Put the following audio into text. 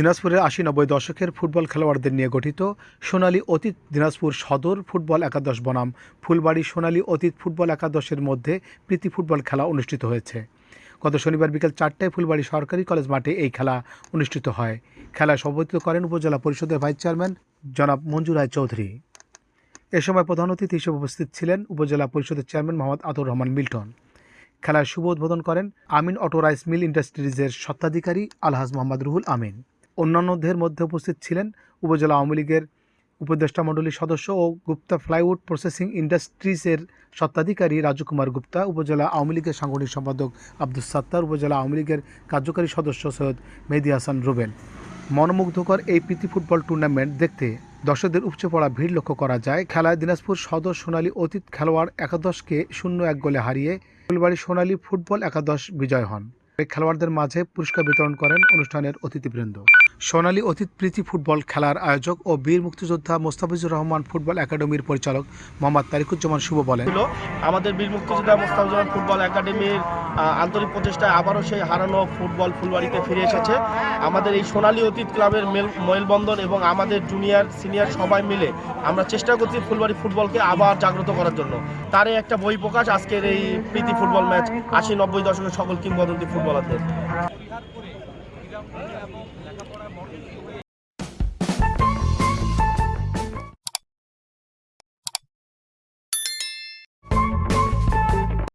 দিনাজপুরের আশি নব্বই দশকের ফুটবল খেলোয়াড়দের নিয়ে গঠিত সোনালী অতীত দিনাজপুর সদর ফুটবল একাদশ বনাম ফুলবাড়ি সোনালী অতীত ফুটবল একাদশের মধ্যে প্রীতি ফুটবল খেলা অনুষ্ঠিত হয়েছে। গত শনিবার বিকেল চারটায় ফুলবাড়ি সরকারি কলেজ মাঠে এই খেলা অনুষ্ঠিত হয়। খেলায় সভাপতিত্ব করেন উপজেলা পরিষদের ভাইস চেয়ারম্যান জনাব মঞ্জুর রায় চৌধুরী। এ সময় প্রধান অতিথি হিসেবে উপস্থিত ছিলেন উপজেলা পরিষদের চেয়ারম্যান মোহাম্মদ আতর রহমান মিল্টন। খেলার শুভ উদ্বোধন করেন আমিন অটো রাইস মিল ইন্ডাস্ট্রিজের স্বত্বাধিকারী আলহাজ মোহাম্মদ রুহুল আমিন। অন্যান্যদের মধ্যে উপস্থিত ছিলেন উপজেলা আওয়ামী লীগের উপদেষ্টা মণ্ডলীর সদস্য ও গুপ্তা ফ্লাইউড প্রসেসিং ইন্ডাস্ট্রিজের স্বত্বাধিকারী রাজু কুমার গুপ্তা, উপজেলা আওয়ামী লীগের সাংগঠনিক সম্পাদক আব্দুল সাত্তার, উপজেলা আওয়ামী লীগের কার্যকারী সদস্য সৈয়দ মেহেদি হাসান রুবেল। মনোমুগ্ধকর এই প্রীতি ফুটবল টুর্নামেন্ট দেখতে দর্শকদের উপচে পড়া ভিড় লক্ষ্য করা যায়। খেলায় দিনাজপুর সদর সোনালী অতীত খেলোয়াড় একাদশকে শূন্য এক গোলে হারিয়ে ফুলবাড়ি সোনালী ফুটবল একাদশ বিজয় হন। খেলোয়াড়দের মাঝে পুরস্কার বিতরণ করেন অনুষ্ঠানের অতিথিবৃন্দ। সোনালী অতীত প্রীতি ফুটবল খেলার আয়োজক ও বীর মুক্তিযোদ্ধা মোস্তাফিজুর রহমান ফুটবল একাডেমির পরিচালক মোহাম্মদ তারিকুজ্জামান শুভ বলেন। আমাদের বীর মুক্তিযোদ্ধা মোস্তাফিজুর ফুটবল একাডেমির আন্তরিক প্রচেষ্টায় আবারও সেই হারানো ফুটবল ফুলবাড়িতে ফিরে এসেছে। আমাদের এই সোনালী অতীত ক্লাবের মেল, মেলবন্ধন এবং আমাদের জুনিয়র, সিনিয়র সবাই মিলে আমরা চেষ্টা করছি ফুলবাড়ি ফুটবলকে আবার জাগ্রত করার জন্য। তারই একটা বই প্রকাশ আজকের এই প্রীতি ফুটবল ম্যাচ আশি নব্বই দশকের সকল কিংবদন্তি ফুটবলারদের।